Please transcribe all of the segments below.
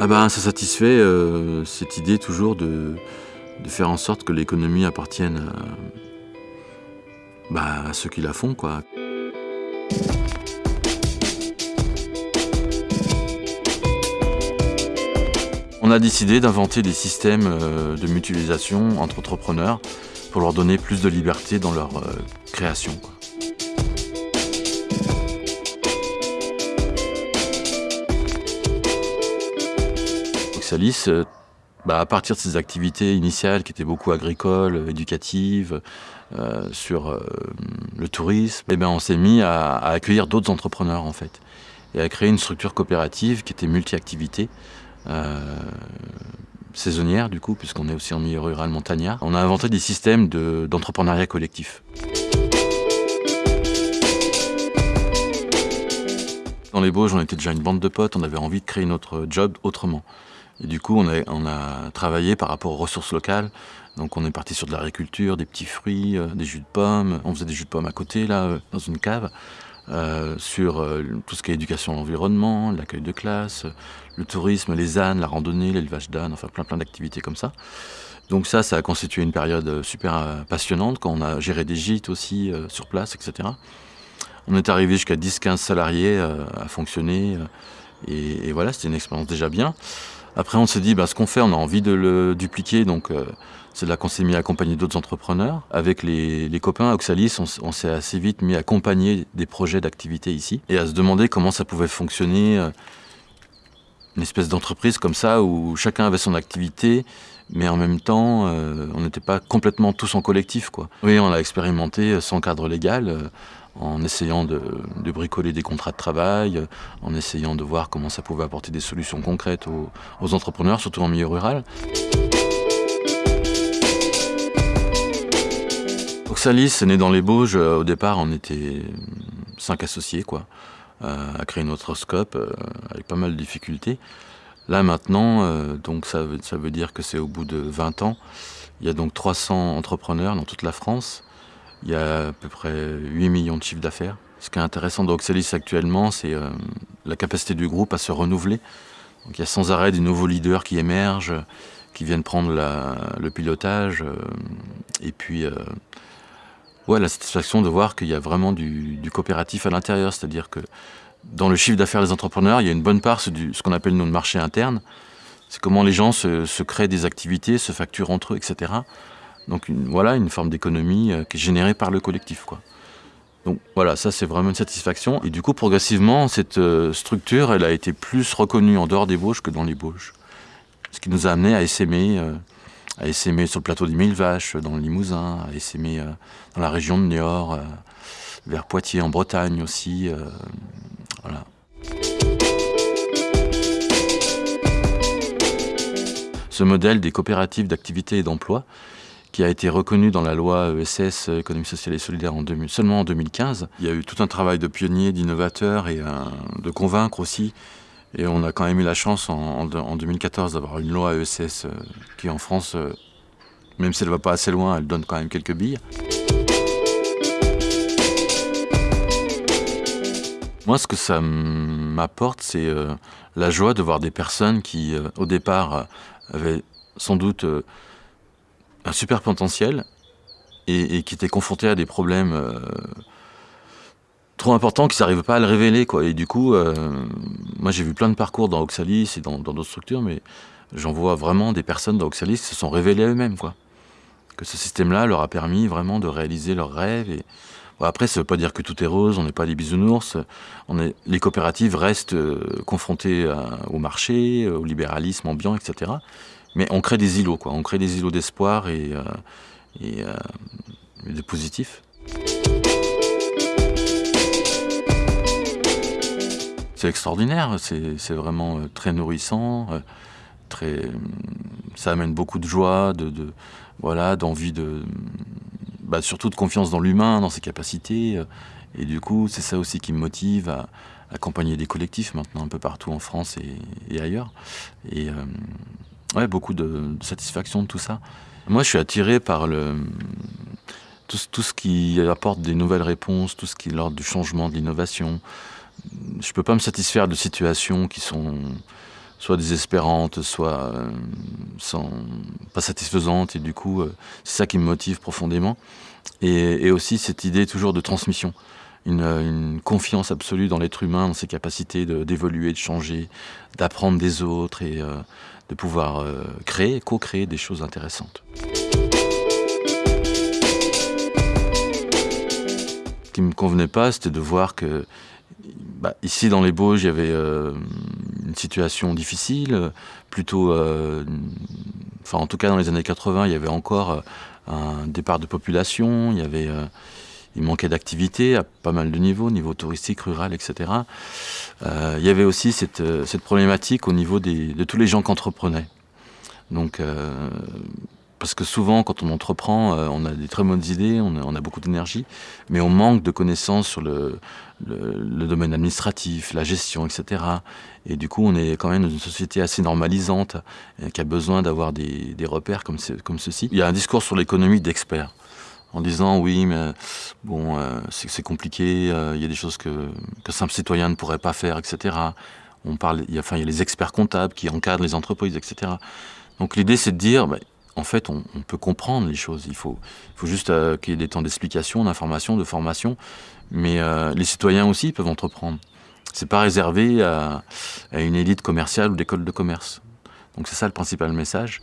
Ah ben, ça satisfait euh, cette idée toujours de, faire en sorte que l'économie appartienne à, bah, à ceux qui la font. Quoi. On a décidé d'inventer des systèmes euh, de mutualisation entre entrepreneurs pour leur donner plus de liberté dans leur euh, création. Euh, bah, à partir de ses activités initiales qui étaient beaucoup agricoles, éducatives, euh, sur euh, le tourisme, eh ben, on s'est mis à, accueillir d'autres entrepreneurs en fait et à créer une structure coopérative qui était multi-activité. Euh, saisonnière du coup, puisqu'on est aussi en milieu rural montagnard. On a inventé des systèmes d'entrepreneuriat collectif. Dans les Bauges, on était déjà une bande de potes, on avait envie de créer notre job autrement. Du coup, on a, travaillé par rapport aux ressources locales. Donc on est parti sur de l'agriculture, des petits fruits, euh, des jus de pommes. On faisait des jus de pommes à côté, là, euh, dans une cave. Euh, sur tout ce qui est éducation à l'environnement, l'accueil de classe, le tourisme, les ânes, la randonnée, l'élevage d'ânes, enfin plein plein d'activités comme ça. Donc ça, ça a constitué une période super passionnante quand on a géré des gîtes aussi sur place, etc. On est arrivé jusqu'à 10-15 salariés à fonctionner et, voilà, c'était une expérience déjà bien. Après, on s'est dit, bah, ce qu'on fait, on a envie de le dupliquer, donc c'est là qu'on s'est mis à accompagner d'autres entrepreneurs. Avec les, copains à Oxalis, on, s'est assez vite mis à accompagner des projets d'activité ici et à se demander comment ça pouvait fonctionner, euh, une espèce d'entreprise comme ça où chacun avait son activité, mais en même temps, euh, on n'était pas complètement tous en collectif. Quoi. Oui, on l'a expérimenté sans cadre légal, euh, en essayant de, bricoler des contrats de travail, en essayant de voir comment ça pouvait apporter des solutions concrètes aux, entrepreneurs, surtout en milieu rural. Oxalis est né dans les Bauges. Au départ, on était cinq associés, quoi, euh, à créer notre scope euh, avec pas mal de difficultés. Là maintenant, euh, donc ça veut dire que c'est au bout de 20 ans. Il y a donc 300 entrepreneurs dans toute la France. Il y a à peu près 8 millions de chiffres d'affaires. Ce qui est intéressant d'Oxalis actuellement, c'est euh, la capacité du groupe à se renouveler. Donc il y a sans arrêt des nouveaux leaders qui émergent, qui viennent prendre le pilotage. Euh, et puis ouais, la satisfaction de voir qu'il y a vraiment du, coopératif à l'intérieur, c'est-à-dire que dans le chiffre d'affaires des entrepreneurs, il y a une bonne part, c'est ce qu'on appelle nous le marché interne. C'est comment les gens se, créent des activités, se facturent entre eux, etc. Donc voilà une forme d'économie euh, qui est générée par le collectif. Quoi. Donc voilà, ça c'est vraiment une satisfaction. Et du coup, progressivement, cette euh, structure, elle a été plus reconnue en dehors des Bauges que dans les Bauges. Ce qui nous a amené à essaimer euh, à essaimer sur le plateau des Mille Vaches, dans le Limousin, à essaimer dans la région de Niort, vers Poitiers en Bretagne aussi. Voilà. Ce modèle des coopératives d'activité et d'emploi, qui a été reconnu dans la loi ESS, économie sociale et solidaire, en 2000, seulement en 2015. Il y a eu tout un travail de pionnier, d'innovateur et un, de convaincre aussi et on a quand même eu la chance en, en, en 2014 d'avoir une loi ESS euh, qui en France, euh, même si elle ne va pas assez loin, elle donne quand même quelques billes. Moi, ce que ça m'apporte, c'est euh, la joie de voir des personnes qui, euh, au départ, avaient sans doute euh, un super potentiel et, qui étaient confrontées à des problèmes trop important qu'ils n'arrivent pas à le révéler. Quoi. Et du coup, euh, moi j'ai vu plein de parcours dans Oxalis et dans d'autres structures, mais j'en vois vraiment des personnes dans Oxalis qui se sont révélées eux-mêmes. Que ce système-là leur a permis vraiment de réaliser leurs rêves. Et... Après, ça ne veut pas dire que tout est rose, on n'est pas des bisounours. On est... Les coopératives restent euh, confrontées au marché, au libéralisme ambiant, etc. Mais on crée des îlots, quoi. on crée des îlots d'espoir et, euh, euh, de positifs. c'est extraordinaire, c'est vraiment euh, très nourrissant, très, ça amène beaucoup de joie, de, voilà, d'envie de, bah, surtout de confiance dans l'humain, dans ses capacités, et du coup c'est ça aussi qui me motive à accompagner des collectifs maintenant un peu partout en France et, ailleurs, et ouais beaucoup de, satisfaction de tout ça. Moi je suis attiré par tout, ce qui apporte des nouvelles réponses, tout ce qui est l'ordre du changement, de l'innovation, je peux pas me satisfaire de situations qui sont soit désespérantes, soit sans, pas satisfaisantes. Et du coup, c'est ça qui me motive profondément. Et, aussi cette idée toujours de transmission. Une, confiance absolue dans l'être humain, dans ses capacités d'évoluer, de, changer, d'apprendre des autres et de pouvoir créer, co-créer des choses intéressantes. Ce qui me convenait pas, c'était de voir que bah, ici dans les Bauges, il y avait euh, une situation difficile, plutôt, euh, en tout cas dans les années 80, il y avait encore euh, un départ de population, il y avait, il manquait d'activité à pas mal de niveaux, niveau touristique, rural, etc. il y avait aussi cette, cette problématique au niveau de tous les gens qui entreprenaient. Donc parce que souvent, quand on entreprend, euh, on a des très bonnes idées, on a, beaucoup d'énergie, mais on manque de connaissances sur le, domaine administratif, la gestion, etc. Et du coup, on est quand même dans une société assez normalisante, euh, qui a besoin d'avoir des, repères comme, comme ceci. Il y a un discours sur l'économie d'experts, en disant oui, mais bon, euh, c'est compliqué, il y a des choses que, que simple citoyen ne pourrait pas faire, etc. On parle, il y a, il les experts comptables qui encadrent les entreprises, etc. Donc l'idée, c'est de dire, bah, en fait, on, peut comprendre les choses. Il faut, juste euh, qu'il y ait des temps d'explication, d'information, de formation. Mais euh, les citoyens aussi peuvent entreprendre. C'est pas réservé à, une élite commerciale ou d'école de commerce. Donc c'est ça le principal message.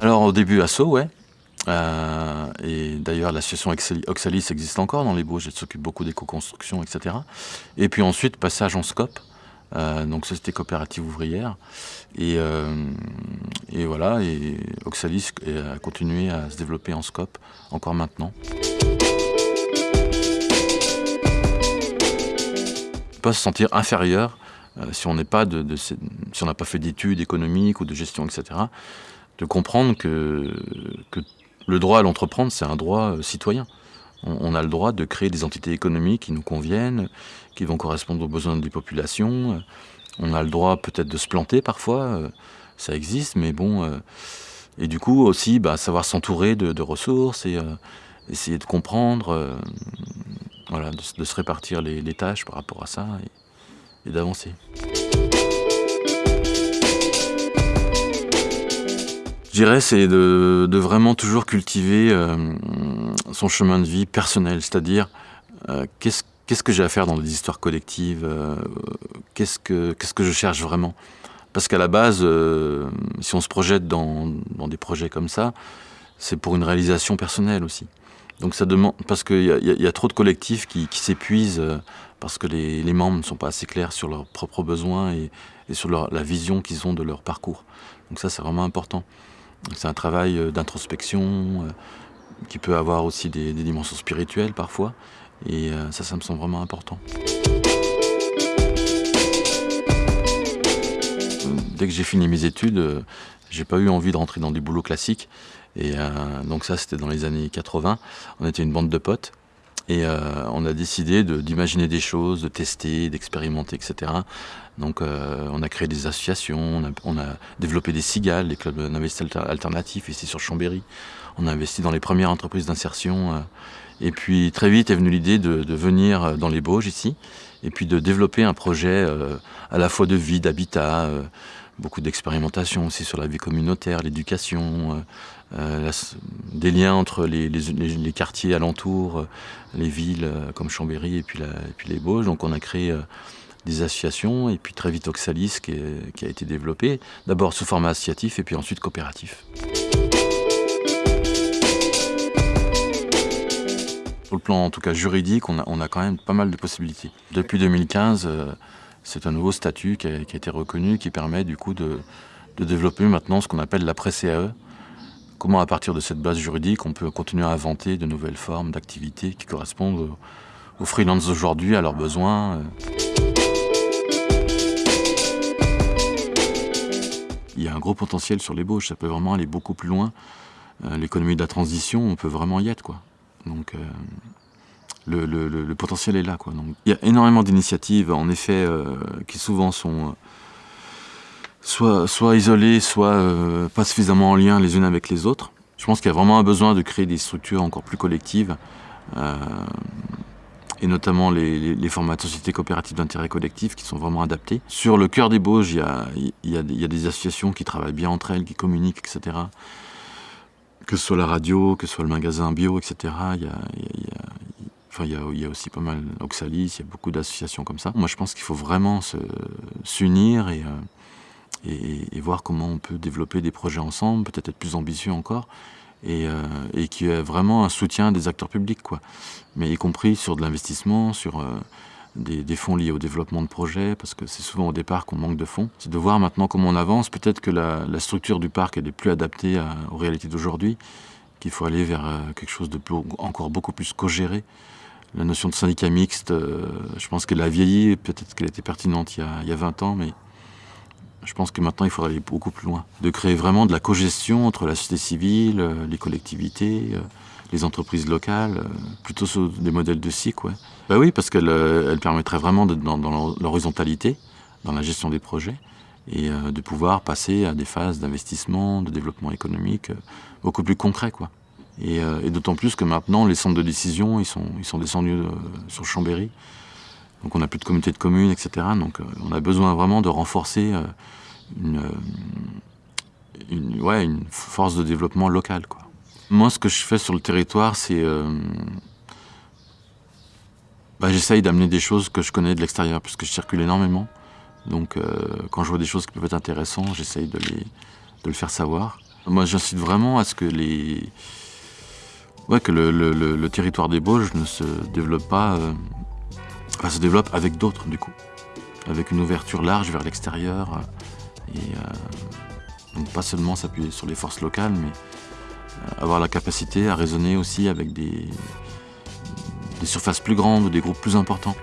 Alors au début, ASSO, ouais. Euh, et d'ailleurs, l'association Oxalis existe encore dans les Bauges, elle s'occupe beaucoup d'éco-construction, etc. Et puis ensuite, passage en SCOP, euh, donc société coopérative ouvrière. Et, euh, et voilà, et Oxalis a continué à se développer en scope encore maintenant. Pas se sentir inférieur si on n'est pas de, si on n'a pas fait d'études économiques ou de gestion, etc. De comprendre que, que le droit à l'entreprendre, c'est un droit citoyen. On, a le droit de créer des entités économiques qui nous conviennent, qui vont correspondre aux besoins des populations. On a le droit peut-être de se planter parfois, euh, ça existe, mais bon... Euh, et du coup aussi, bah, savoir s'entourer de, ressources et euh, essayer de comprendre, voilà, de, se répartir les, tâches par rapport à ça et, d'avancer. Dirais c'est de, vraiment toujours cultiver son chemin de vie personnel, c'est-à-dire euh, qu'est-ce que j'ai à faire dans des histoires collectives, euh, qu'est-ce que je cherche vraiment? Parce qu'à la base, euh, si on se projette dans, des projets comme ça, c'est pour une réalisation personnelle aussi. Donc ça demande parce qu'il y, a trop de collectifs qui, s'épuisent parce que les, membres ne sont pas assez clairs sur leurs propres besoins et, sur la vision qu'ils ont de leur parcours. Donc ça, c'est vraiment important. C'est un travail d'introspection, qui peut avoir aussi des, dimensions spirituelles parfois. Et euh, ça, ça me semble vraiment important. Dès que j'ai fini mes études, euh, j'ai pas eu envie de rentrer dans des boulots classiques. Et euh, donc ça, c'était dans les années 80. On était une bande de potes. Et on a décidé d'imaginer des choses, de tester, d'expérimenter, etc. Donc on a créé des associations, on a, développé des cigales, des clubs d'investissement alternatifs ici sur Chambéry. On a investi dans les premières entreprises d'insertion. Euh, et puis très vite est venue l'idée de, venir euh, dans les Bauges ici, et puis de développer un projet euh, à la fois de vie, d'habitat, beaucoup d'expérimentation aussi sur la vie communautaire, l'éducation, des liens entre les, quartiers alentours, les villes comme Chambéry et puis, les Bauges. Donc on a créé des associations et puis très vite Oxalis qui, a été développé, d'abord sous format associatif et puis ensuite coopératif. Sur le plan en tout cas juridique, on a, quand même pas mal de possibilités. Depuis 2015, euh, c'est un nouveau statut qui a, été reconnu, qui permet du coup de, développer maintenant ce qu'on appelle l'après-CAE. Comment à partir de cette base juridique, on peut continuer à inventer de nouvelles formes d'activités qui correspondent aux, freelances d'aujourd'hui, à leurs besoins. Euh? Il y a un gros potentiel sur l'ébauche, ça peut vraiment aller beaucoup plus loin. Euh, l'économie de la transition, on peut vraiment y être. quoi. Donc euh, le, potentiel est là. Quoi. Il y a énormément d'initiatives, en effet, qui souvent sont euh, soit, isolées, soit pas suffisamment en lien les unes avec les autres. Je pense qu'il y a vraiment un besoin de créer des structures encore plus collectives et notamment les, formats de sociétés coopératives d'intérêt collectif qui sont vraiment adaptés. Sur le cœur des Bauges, il y a, des associations qui travaillent bien entre elles, qui communiquent, etc. Que ce soit la radio, que ce soit le magasin bio, etc. Il y a, aussi pas mal Oxalis, il y a beaucoup d'associations comme ça. Moi, je pense qu'il faut vraiment s'unir et, et, voir comment on peut développer des projets ensemble, peut-être être plus ambitieux encore, et, euh, et qui est vraiment un soutien des acteurs publics, quoi. Mais y compris sur de l'investissement, sur euh, des, fonds liés au développement de projets, parce que c'est souvent au départ qu'on manque de fonds. C'est de voir maintenant comment on avance. Peut-être que la, structure du parc elle est plus adaptée aux réalités d'aujourd'hui, qu'il faut aller vers euh, quelque chose de plus, encore beaucoup plus co-géré. La notion de syndicat mixte, euh, je pense qu'elle a vieilli, peut-être qu'elle était pertinente il y, a, il y a 20 ans, mais je pense que maintenant, il faudrait aller beaucoup plus loin. De créer vraiment de la cogestion entre la société civile, euh, les collectivités, euh, les entreprises locales, euh, plutôt sur des modèles de SIC, ouais. Bah oui, parce qu'elle elle permettrait vraiment d'être dans, dans l'horizontalité, dans la gestion des projets, et de pouvoir passer à des phases d'investissement, de développement économique beaucoup plus concrets, quoi. Et, et d'autant plus que maintenant, les centres de décision, ils sont, ils sont descendus sur Chambéry. Donc on n'a plus de communauté de communes, etc. Donc on a besoin vraiment de renforcer une, une, ouais, une force de développement locale. Moi, ce que je fais sur le territoire, c'est... Euh, bah, J'essaye d'amener des choses que je connais de l'extérieur, puisque je circule énormément. Donc euh, quand je vois des choses qui peuvent être intéressantes, j'essaye de, les, le faire savoir. Moi, j'incite vraiment à ce que les... Ouais, que le, territoire des Bauges ne se développe pas... Euh, se développe avec d'autres, du coup. Avec une ouverture large vers l'extérieur. Et euh, donc pas seulement s'appuyer sur les forces locales, mais euh, avoir la capacité à raisonner aussi avec des, des surfaces plus grandes ou des groupes plus importants.